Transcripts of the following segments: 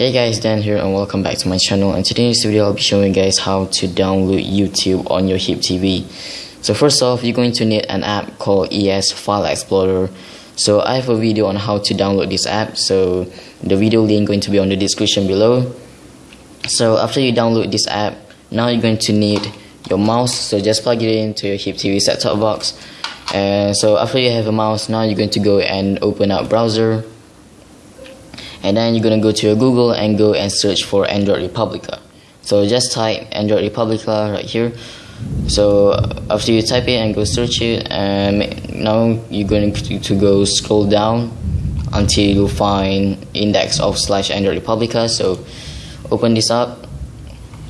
Hey guys, Dan here and welcome back to my channel and today in this video I'll be showing you guys how to download YouTube on your HyppTV. So first off, you're going to need an app called ES File Explorer. So I have a video on how to download this app, so the video link going to be on the description below. So after you download this app, now you're going to need your mouse, so just plug it into your HyppTV set-top box. And so after you have a mouse, now you're going to go and open up browser and then you're gonna go to your Google and go and search for Android Republica. So just type Android Republica right here. So after you type it and go search it, and um, now you're going to go scroll down until you find index of slash Android Republica. So open this up,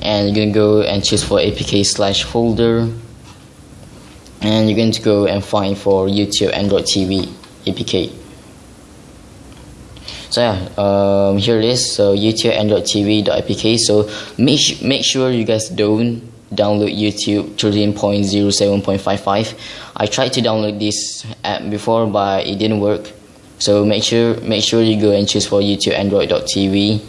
and you're gonna go and choose for APK slash folder, and you're going to go and find for YouTube Android TV APK so yeah um, here it is. So youtube android tv.apk so make, make sure you guys don't download youtube 13.07.55 i tried to download this app before but it didn't work. So make sure make sure you go and choose for youtube android.tv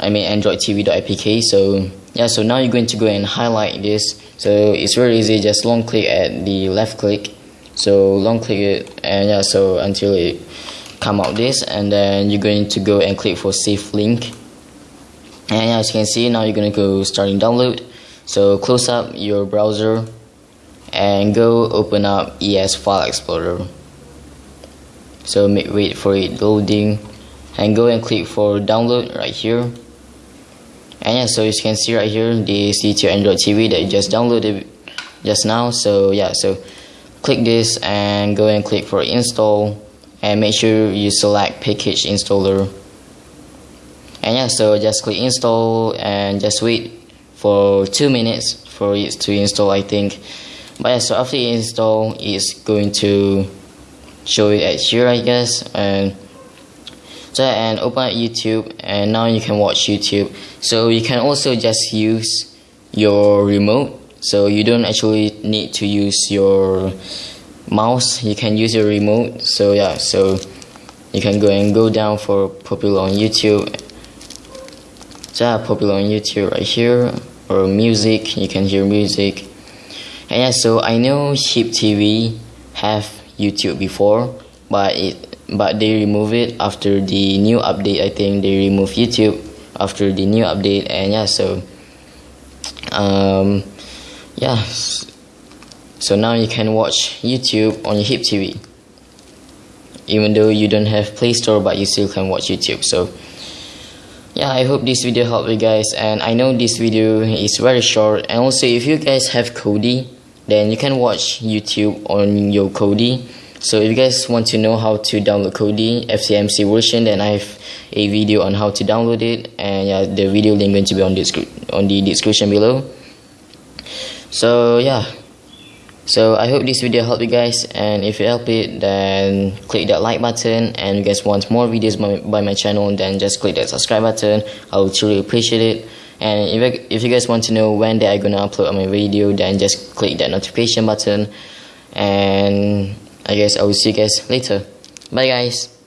i mean android tv.apk so yeah so now you're going to go and highlight this. So it's very easy. Just long click at the left click. So long click it and yeah so until it come out this and then you're going to go and click for save link. And as you can see now you're going to go starting download. So close up your browser and go open up ES File Explorer. So wait for it loading and go and click for download right here. And yeah so as you can see right here this is your Android TV that you just downloaded just now. So yeah so click this and go and click for install and make sure you select package installer. And yeah so just click install and just wait for two minutes for it to install I think. But yeah so after install it's going to show it at here I guess. And so and open up YouTube and now you can watch YouTube. So you can also just use your remote. So you don't actually need to use your mouse you can use your remote. So yeah so you can go and go down for popular on YouTube. So yeah, popular on YouTube right here. Or music you can hear music. And yeah so I know HyppTV have YouTube before but it but they remove it after the new update. I think they remove YouTube after the new update. And yeah so um yeah so now you can watch YouTube on your HyppTV. Even though you don't have Play Store, but you still can watch YouTube. So yeah, I hope this video helped you guys. And I know this video is very short. And also, if you guys have Kodi, then you can watch YouTube on your Kodi. So if you guys want to know how to download Kodi SPMC version, then I have a video on how to download it, and yeah, the video link going to be on the on the description below. So yeah. So I hope this video helped you guys and if it helped it then click that like button and you guys want more videos by, by my channel then just click that subscribe button. I would truly appreciate it. And if, if you guys want to know when they are gonna upload my video then just click that notification button and I guess I will see you guys later. Bye guys.